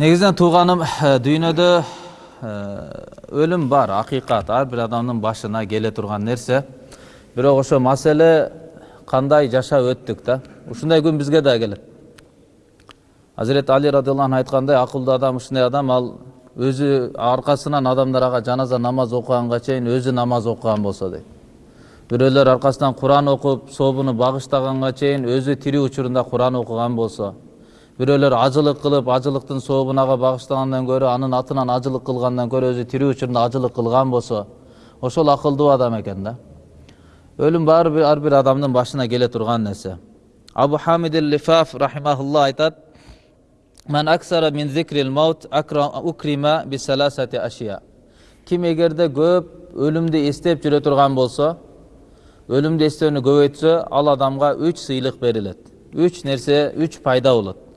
негизинен тууганым дүйнөдө өлүм бар акыйкат ар бир адамдын башына келе турган нерсе бирок ошо маселе кандай жашап өттүк да ушундай күн бизге да келет азирети али радиаллаху анху айткандай акылдуу адам ушундай адам ал өзү аркасынан адамдар ага жаназа намаз окуганга чейин өзү намаз окуган болсо дейт бирөөлөр аркасынан куран окуп сообуну багыштаганга чейин өзү тирүү учурунда куран окуган болсо бирөөлөр ажылык кылып ажылыктын сообун ага багыштагандан көрө анын атынан ажылык кылгандан көрө өзү тирүү учурунда ажылык кылган болсо ошол акылдуу адам экен да өлүм баары ар бир адамдын башына келе турган нерсе абу хамид лифаф рахимахулла айтат. Ким эгерде көп өлүмдү эстеп жүрө турган болсо, өлүмдү эстөөнү көбөйтсө, ал адамга үч сыйлык берилет. Үч нерсе, үч пайда болот.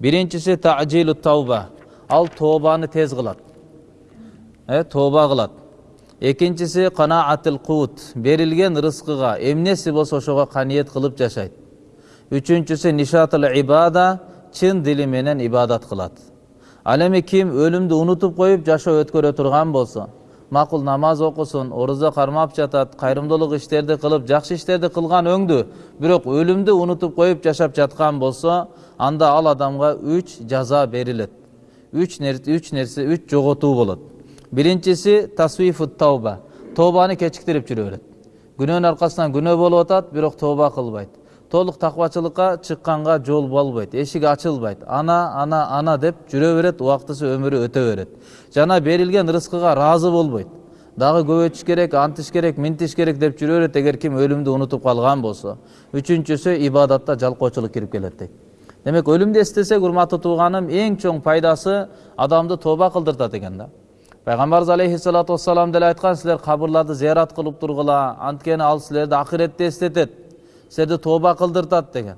Биринчиси таъжилу тауба. Ал тообаны тез кылат. Э, тооба кылат. Экинчиси канаатил кут. Берилген рызкыга эмнеси болсо ошого каниет кылып жашайт. Үчүнчүсү нишатул ибада чын дили менен ибадат кылат ал эми ким өлүмдү унутуп коюп жашоо өткөрө турган болсо макул намаз окусун оруза кармап жатат кайрымдуулук иштерди кылып жакшы иштерди кылган өңдү. Бирок өлүмдү унутуп коюп жашап жаткан болсо анда ал адамга үч жаза берилет. Үч үч нерсе үч жоготуу болот. Биринчиси тасвифу тауба. Тообаны кечиктирип жүрө берет. Күнөөнүн аркасынан күнөө болуп атат бирок тооба кылбайт толук таквачылыкка чыкканга жол болбойт эшик ачылбайт ана ана ана деп жүрө берет убактысы өмүрү өтө берет жана берилген рызкыга ыраазы болбойт дагы көбөйтүш керек антиш керек минтиш керек деп жүрө берет эгер ким өлүмдү унутуп калган болсо үчүнчүсү ибадатта жалкоочулук кирип келет дейт демек өлүмдү эстесек урматтуу тууганым эң чоң пайдасы адамды тооба кылдыртат экен да пайгамбарыбыз алейхисалату вассалам деле айткан силер кабырларды зыярат кылып тургула анткени ал силерди акыретти эстетет силерди тооба кылдыртат деген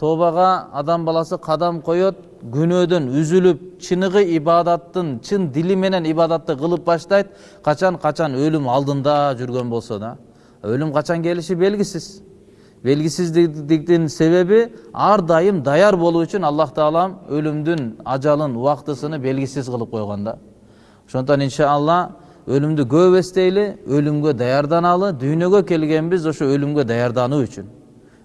тообага адам баласы кадам коет күнөөдөн үзүлүп чыныгы ибадаттын чын дили менен ибадатты кылып баштайт качан качан өлүм алдында жүргөн болсо да өлүм качан келиши белгисиз белгисиздиктин себеби ар дайым даяр болуу үчүн аллах таалам өлүмдүн ажалын убактысыны белгисиз кылып койгон да ошондуктан иншалла өлүмдү көп эстейли өлүмгө даярданалы дүйнөгө келгенбиз ошо өлүмгө даярдануу үчүн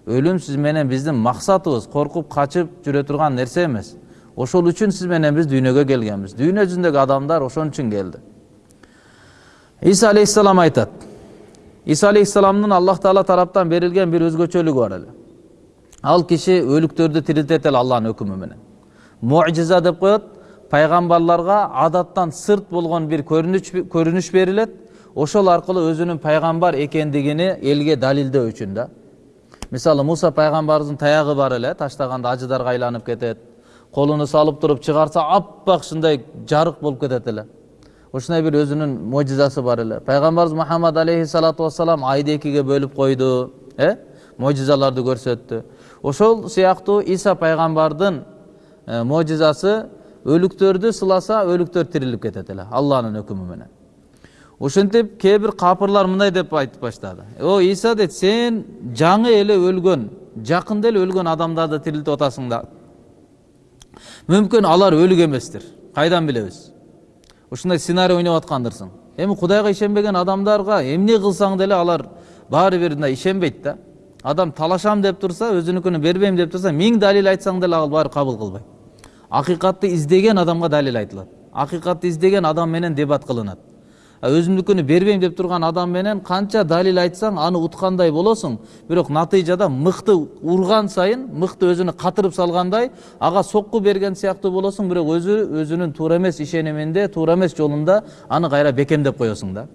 өлүм сиз менен биздин максатыбыз коркуп качып жүрө турган нерсе эмес ошол үчүн сиз менен биз дүйнөгө келгенбиз дүйнө жүзүндөгү адамдар ошон үчүн келди иса алейхисалам айтат иса алейхисаламдын аллах таала тараптан берилген бир өзгөчөлүгү бар эле ал киши өлүктөрдү тирилтет эле алланын өкүмү менен мужиза деп коет пайгамбарларга адаттан сырт болгон бир көрүнүш берилет ошол аркылуу өзүнүн пайгамбар экендигини элге далилдөө үчүн да мисалы муса пайгамбарыбыздын таягы бар эле таштаганда ажыдарга айланып кетет колуну салып туруп чыгарса аппак ушундай жарык болуп кетет эле ушундай бир өзүнүн можизасы бар эле пайгамбарыбыз мухаммад алейхисалату вассалам айды экиге бөлүп койду э можизаларды көрсөттү ошол сыяктуу иса пайгамбардын можизасы өлүктөрдү сыласа өлүктөр тирилип кетет эле алланын өкүмү менен ошентип кээ бир капырлар мындай деп айтып баштады о иса дейт сен жаңы эле өлгөн жакында эле өлгөн адамдарды тирилтип атасың да мүмкүн алар өлүк эместир кайдан билебиз ушундай сценарий ойноп аткандырсың эми кудайга ишенбеген адамдарга эмне кылсаң деле алар баары бир мындай ишенбейт да адам талашам деп турса өзүнүкүнү бербейм деп турса миң далил айтсаң деле ал баары кабыл кылбайт акыйкатты издеген адамга далил айтылат акыйкатты издеген адам менен дебат кылынат өзүмдүкүнү бербейм деп турган адам менен канча далил айтсаң аны уткандай болосуң бирок натыйжада мыкты урган сайын мыкты өзүнө катырып салгандай ага сокку берген сыяктуу болосуң бирок өзү өзүнүн туура эмес ишениминде туура эмес жолунда аны кайра бекемдеп коесуң да.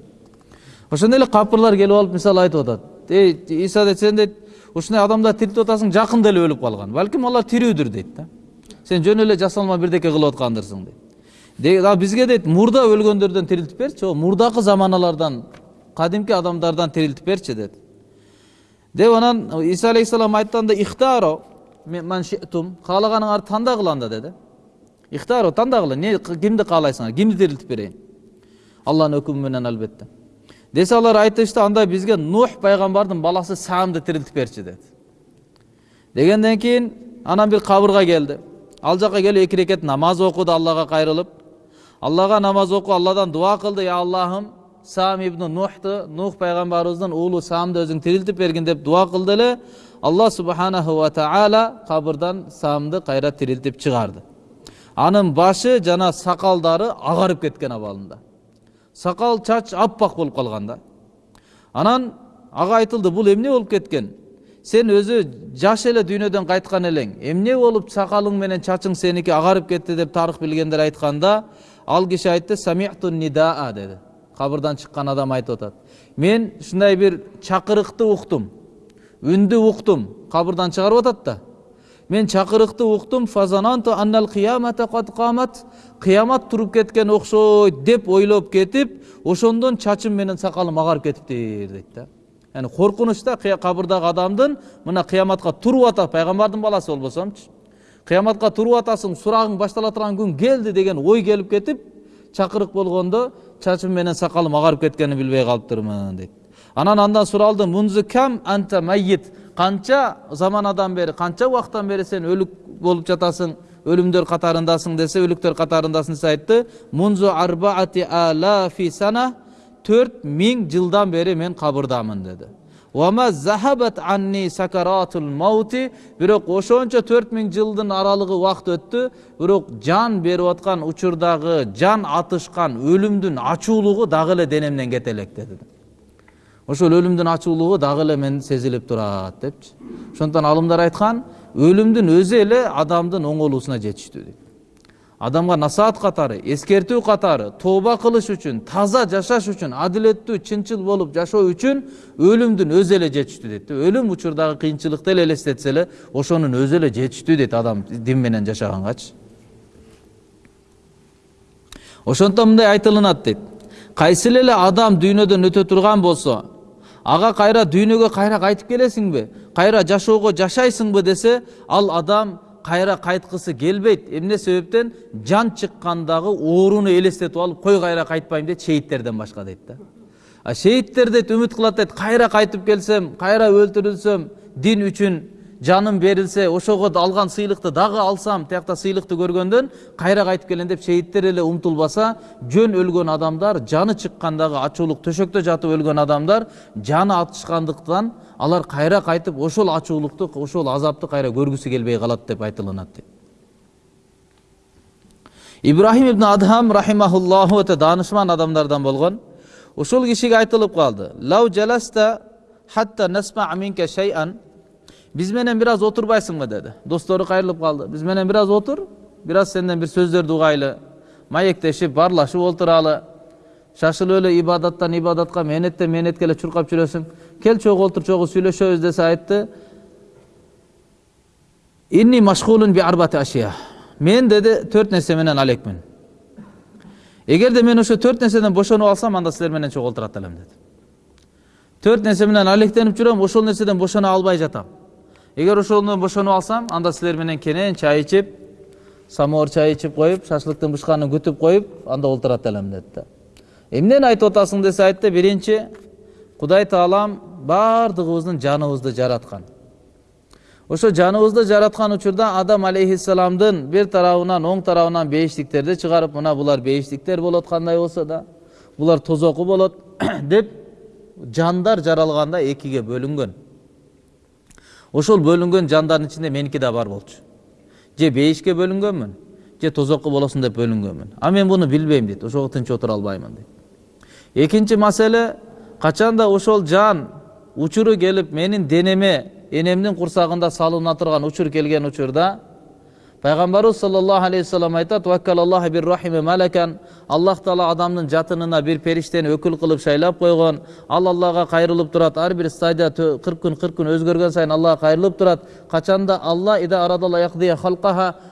Ошондой эле капырлар келип алып мисалы айтып атат. Эй иса дейт сен дейт ушундай адамдарды тирилтип атасың жакында эле өлүп калган. Балким алар тирүүдүр дейт да. Сен жөн эле жасалма бирдеке кылып аткандырсың дейт. Бизге дейт мурда өлгөндөрдөн тирилтип берчи о мурдакы заманалардан кадимки адамдардан тирилтип берчи деди деп анан иса алейхисалам айтканда ихтаро маншитум каалаганыңарды тандагыла анда деди ихтаро тандагыла не кимди каалайсыңар кимди тирилтип берейин алланын өкүмү менен албетте десе алар айтышты анда бизге нух пайгамбардын баласы самды тирилтип берчи деди дегенден кийин анан бир кабырга келди ал жака келип эки рекет намаз окуду аллага кайрылып аллага намаз окуп алладан дуа кылды я аллахым сам ибн нухту нух пайгамбарыбыздын уулу самды өзүң тирилтип бергин деп дуа кылды эле алла субханаху ва таала кабырдан самды кайра тирилтип чыгарды анын башы жана сакалдары агарып кеткен абалында сакал чач аппак болуп калган да анан ага айтылды бул эмне болуп кеткен сен өзү жаш эле дүйнөдөн кайткан элең эмне болуп сакалың менен чачың сеники агарып кетти деп тарых билгендер айтканда ал киши айтты самиту нидаа деди кабырдан чыккан адам айтып атат мен ушундай бир чакырыкты уктум үндү уктум кабырдан чыгарып атат да мен чакырыкты уктум фазананту аннал кыямата кад камат кыямат туруп кеткен окшойт деп ойлоп кетип ошондон чачым менен сакалым агарып кетиптир дейт да яғни коркунуч да кабырдагы адамдын мына кыяматка туруп атат пайгамбардын баласы болбосомчу кыяматка туруп атасың сурагың баштала турган күн келди деген ой келип кетип чакырык болгондо чачым менен сакалым агарып кеткенин билбей калыптырмын дейт анан андан суралды мунзу кам анта майит канча заманадан бери канча убакыттан бери сен өлүк болуп жатасың өлүмдөр катарындасың десе өлүктөр катарындасың десе айтты мунзу арбаати алафи сана төрт миң жылдан бери мен кабырдамын деди Бирок ошончо төрт миң жылдын аралыгы убакыт өттү бирок жан берип аткан учурдагы жан атышкан өлүмдүн ачуулугу дагы эле денемден кете элек деди ошол өлүмдүн ачуулугу дагы эле мен сезилип турат депчи ошондуктан алымдар айткан өлүмдүн өзү эле адамдын оңолуусуна жетиштүү дейт адамга насаат катары эскертүү катары тооба кылыш үчүн таза жашаш үчүн адилеттүү чынчыл болуп жашоо үчүн өлүмдүн өзү эле жетиштүү дейт өлүм учурдагы кыйынчылыкты эле элестетсе эле ошонун өзү эле жетиштүү дейт адам дин менен жашагангачы ошондуктан мындай айтылынат дейт кайсы эле адам дүйнөдөн өтө турган болсо ага кайра дүйнөгө кайра кайтып келесиңби кайра жашоого жашайсыңбы десе ал адам кайра кайткысы келбейт эмне себептен? Жан чыккандагы ооруну элестетип алып кой кайра кайтпайм дейт шейиттерден башка дейт да. А шейиттер дейт үмүт кылат дейт кайра кайтып келсем кайра өлтүрүлсөм дин үчүн жаным берилсе ошого алган сыйлыкты дагы алсам тиякта сыйлыкты көргөндөн кайра кайтып келем деп шейиттер эле умтулбаса жөн өлгөн адамдар жаны чыккандагы ачуулук төшөктө жатып өлгөн адамдар жаны атышкандыктан алар кайра кайтып ошол ачуулукту ошол азапты кайра көргүсү келбей калат деп айтылынат дейт ибрахим ибн адхам рахимахуллаху өтө даанышман адамдардан болгон. Ошол кишиге айтылып калды. Лау жаласта хатта насма минка шайан биз менен бир аз отурбайсыңбы деди достору кайрылып калды биз менен бир аз отур бир аз сенден бир сөздөрдү угайлы маектешип баарлашып отуралы шашылып эле ибадаттан ибадатка мээнеттен мээнетке эле чуркап жүрөсүң кел чогуу отур чогуу сүйлөшөбүз десе айтты инни машгулун би арбати ашия мен деди төрт нерсе менен алекмин эгерде мен ошо төрт нерседен бошонуп алсам анда силер менен чогуу отурат элем деди төрт нерсе менен алектенип жүрөм ошол нерседен бошоно албай жатам эгер ошондон бошонуп алсам анда силер менен кенен чай ичип самовар чай ичип коюп шашлыктын бышканын күтүп коюп анда олтурат элем деди да эмнени айтып атасың десе айтты биринчи кудай таалам баардыгыбыздын жаныбызды жараткан ошо жаныбызды жараткан учурда адам алейхисаламдын бир тарабынан оң тарабынан бейиштиктерди чыгарып мына булар бейиштиктер болот кандай болсо да булар тозоку болот деп жандар жаралганда экиге бөлүнгөн ошол бөлүнгөн жандардын ичинде меники да бар болчу. Же бейишке бөлүнгөнмүн же тозокко болосуң деп бөлүнгөнмүн. А мен буну билбейм дейт ошого тынч отура албаймын дейт. Экинчи маселе качанда ошол жан учуру келип менин денеме энемдин курсагында салына турган учур келген учурда пайгамбарыбыз саллаллаху алейхи вассалам айтат аллах таала адамдын жатынына бир периштени өкүл кылып шайлап койгон ал аллага кайрылып турат ар бир стадия кырк күн кырк күн өзгөргөн сайын аллага кайрылып турат качанда алла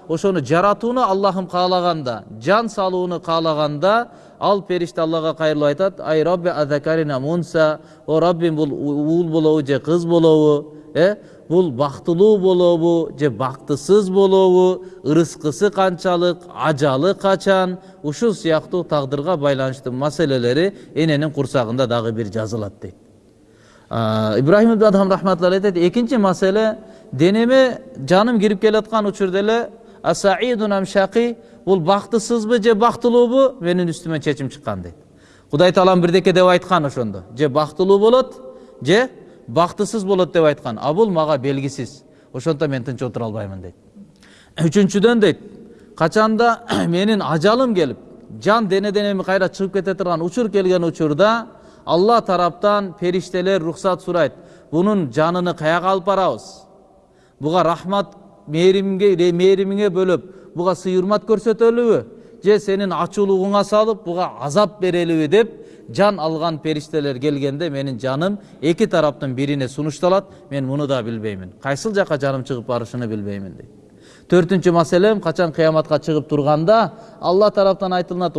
ошону жаратууну аллахым каалаганда жан салууну каалаганда ал периште аллага кайрылып айтат ай азакарина мунса о раббим бул уул болобу же кыз болобу э бул бактылуу болобу же бактысыз болобу ырыскысы канчалык ажалы качан ушул сыяктуу тагдырга байланыштуу маселелери эненин курсагында дагы бир жазылат дейт ибрахим адхам рахматулла айтат экинчи маселе денеме жаным кирип келаткан учурда эле асаидун ам шақи бул бактысызбы же бактылуубу менин үстүмөн чечим чыккан дейт кудай таалам бирдеке деп айткан ошондо. Же бактылуу болот же бактысыз болот деп айткан а бул мага белгисиз ошондо мен тынч отура албаймын дейт үчүнчүдөн дейт качанда менин ажалым келип жан денеден эми кайра чыгып кете турган учур келген учурда алла тараптан периштелер рухсат сурайт бунун жаныны каяка алып барабыз буга рахмат мээримге мээримиңе бөлөп буга сый урмат көрсөтөлүбү же сенин ачуулугуңа салып буга азап берелиби деп жан алган периштелер келгенде менин жаным эки тараптын бирине сунушталат мен муну да билбеймин кайсыл жака жаным чыгып барышын билбеймин дейт төртүнчү маселем качан кыяматка чыгып турганда алла тараптан айтылынат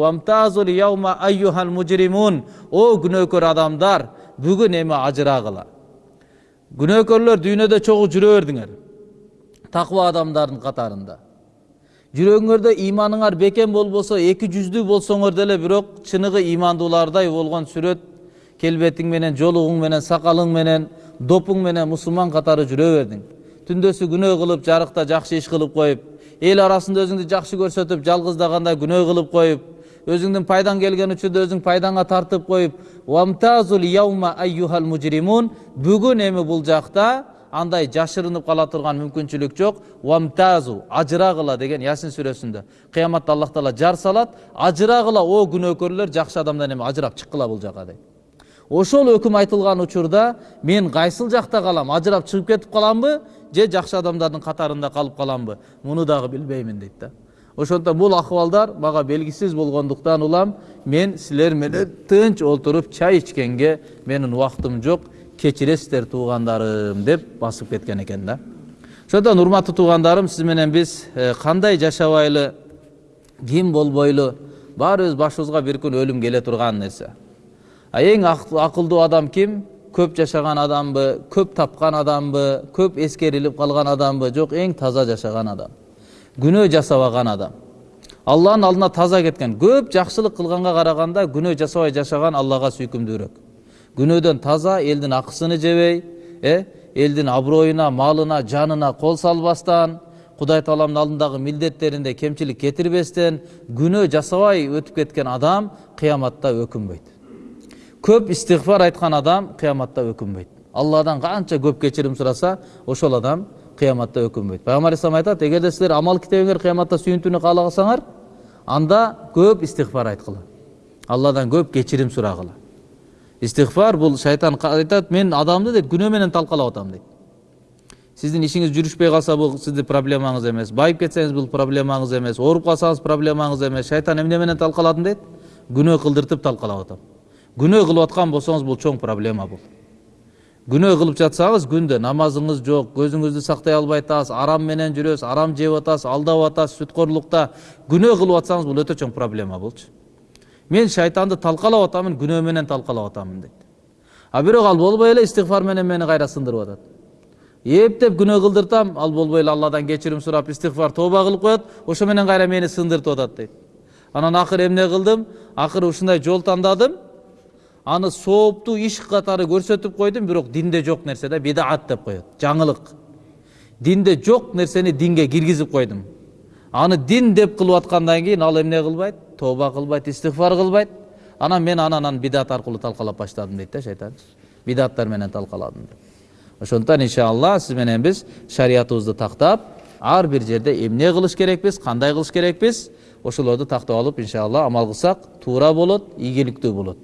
о күнөөкөр адамдар бүгүн эми ажырагыла күнөөкөрлөр дүйнөдө чогуу жүрө бердиңер такыба адамдардын катарында жүрөгүңөрдө иманыңар бекем болбосо эки жүздүү болсоңор деле бирок чыныгы имандуулардай болгон сүрөт. Келбетиң менен жолугуң менен сакалың менен допуң менен мусулман катары жүрө бердиң. Түндөсү күнөө кылып жарыкта жакшы иш кылып коюп эл арасында өзүңдү жакшы көрсөтүп жалгыздаганда күнөө кылып коюп өзүңдүн пайдаң келген учурда өзүң пайдаңа тартып коюп бүгүн эми бул жакта андай жашырынып кала турган мүмкүнчүлүк жок. Уамтазу ажырагыла деген ясин сүрөсүндө кыяматта аллах таала жар салат. Ажырагыла о күнөөкөрлөр жакшы адамдан эми ажырап чыккыла бул жака дейт. Ошол өкүм айтылган учурда мен кайсыл жакта калам ажырап чыгып кетип каламбы же жакшы адамдардын катарында калып каламбы? Муну дагы билбеймин дейт да. Ошондуктан бул акыбалдар мага белгисиз болгондуктан улам мен силер менен тынч олтуруп чай ичкенге менин убактым жок кечиресиздер туугандарым деп басып кеткен экен да ошондон урматтуу туугандарым сиз менен биз кандай жашабайлы ким болбойлу баарыбыз башыбызга бир күн өлүм келе турган нерсе а эң акылдуу адам ким көп жашаган адамбы көп тапкан адамбы көп эскерилип калган адамбы жок эң таза жашаган адам күнөө жасабаган адам алланын алдына таза кеткен көп жакшылык кылганга караганда күнөө жасабай жашаган аллага сүйкүмдүүрөөк күнөөдөн таза элдин акысыны жебей э элдин аброюна малына жанына кол салбастан кудай тааламдын алдындагы милдеттеринде кемчилик кетирбестен күнөө жасабай өтүп кеткен адам кыяматта өкүнбөйт көп истигфар айткан адам кыяматта өкүнбөйт алладан канча көп кечирим сураса ошол адам кыяматта өкүнбөйт пайгамбар алейхисалам айтат эгерде силер амал китебиңер кыяматта сүйүнтүүнү кааласаңар анда көп истигфар айткыла алладан көп кечирим сурагыла истигфар бул шайтан айтат мен адамды дейт күнөө менен талкалап атам дейт сиздин ишиңиз жүрүшпөй калса бул сиздин проблемаңыз эмес байып кетсеңиз бул проблемаңыз эмес ооруп калсаңыз проблемаңыз эмес шайтан эмне менен талкаладым дейт күнөө кылдыртып талкалап атам күнөө кылып аткан болсоңуз бул чоң проблема бул күнөө кылып жатсаңыз күндө намазыңыз жок көзүңүздү сактай албай атасыз арам менен жүрөсүз арам жеп атасыз алдап атасыз сүткорлукта күнөө кылып атсаңыз бул өтө чоң проблема болчу мен шайтанды талкалап атамын күнөө менен талкалап атамын дейт а бирок ал болбой эле истигфар менен мени кайра сындырып атат? Эптеп күнөө кылдыртам ал болбой эле алладан кечирим сурап истигфар тооба кылып коет ошо менен кайра мени сындыртып атат? дейт анан акыры эмне кылдым акыры ушундай жол тандадым аны сооптуу иш катары көрсөтүп койдум бирок динде жок нерсе да бидаат деп коет жаңылык. Динде жок нерсени динге киргизип койдум. Аны дин деп кылып аткандан кийин ал эмне кылбайт тооба кылбайт истигфар кылбайт анан мен анан бидат аркылуу талкалап баштадым дейт да шайтан бидаттар менен талкаладым деп. Ошондуктан иншалла сиз менен биз шариятыбызды тактап ар бир жерде эмне кылыш керекпиз кандай кылыш керекпиз ошолорду тактап алып иншалла амал кылсак туура болот ийгиликтүү болот.